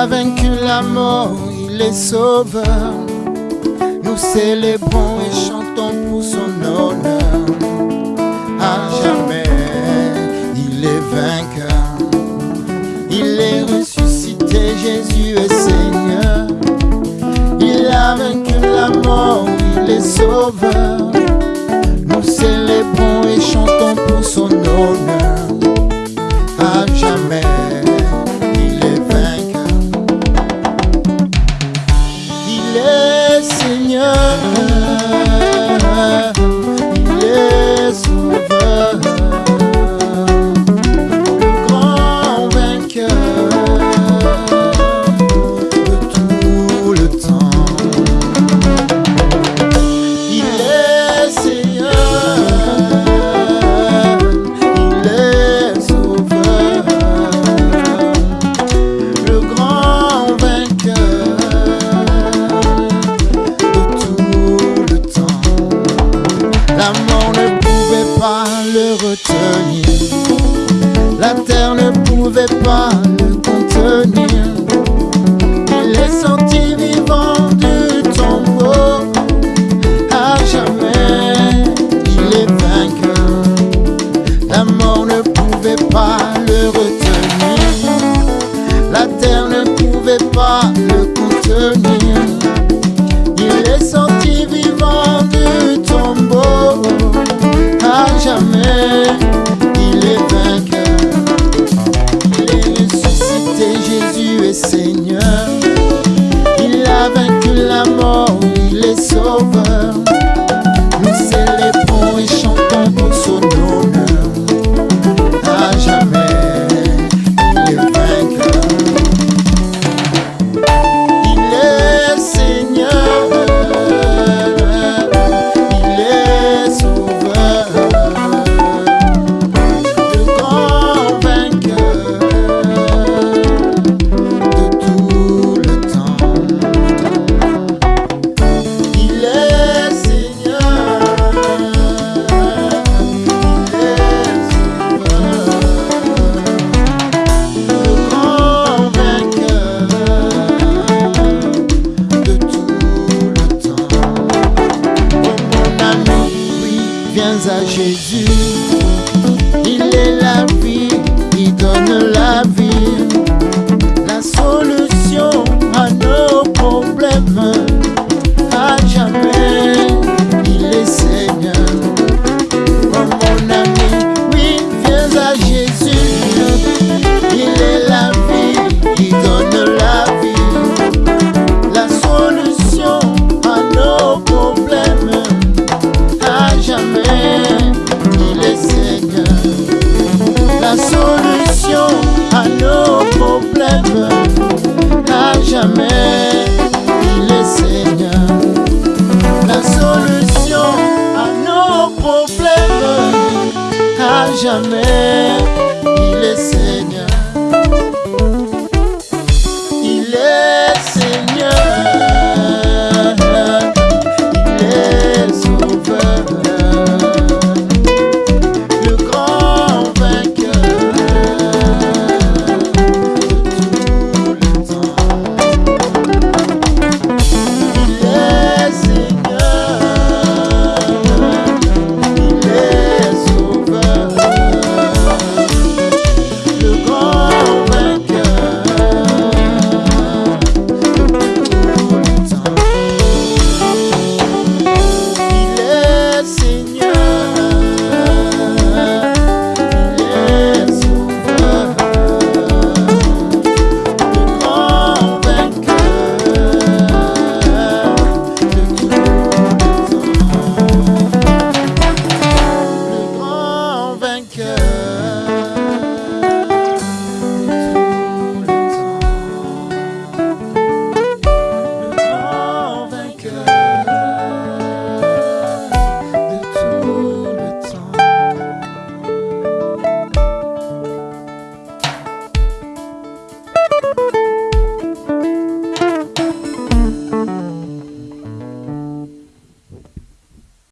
a vaincu la mort, il est sauveur. Nous célébrons et chantons pour son honneur. À jamais, il est vainqueur. Il est ressuscité, Jésus est Seigneur. Il a vaincu la mort, il est sauveur. Nous célébrons et chantons pour son honneur. La terre ne pouvait pas le contenir. Il est sorti vivant du tombeau à jamais, il est vainqueur. La mort ne pouvait pas le retenir, la terre ne pouvait pas le contenir. Seigneur. Il a vaincu la mort, il est sauveur. Il est la vie, il donne la vie, jamais,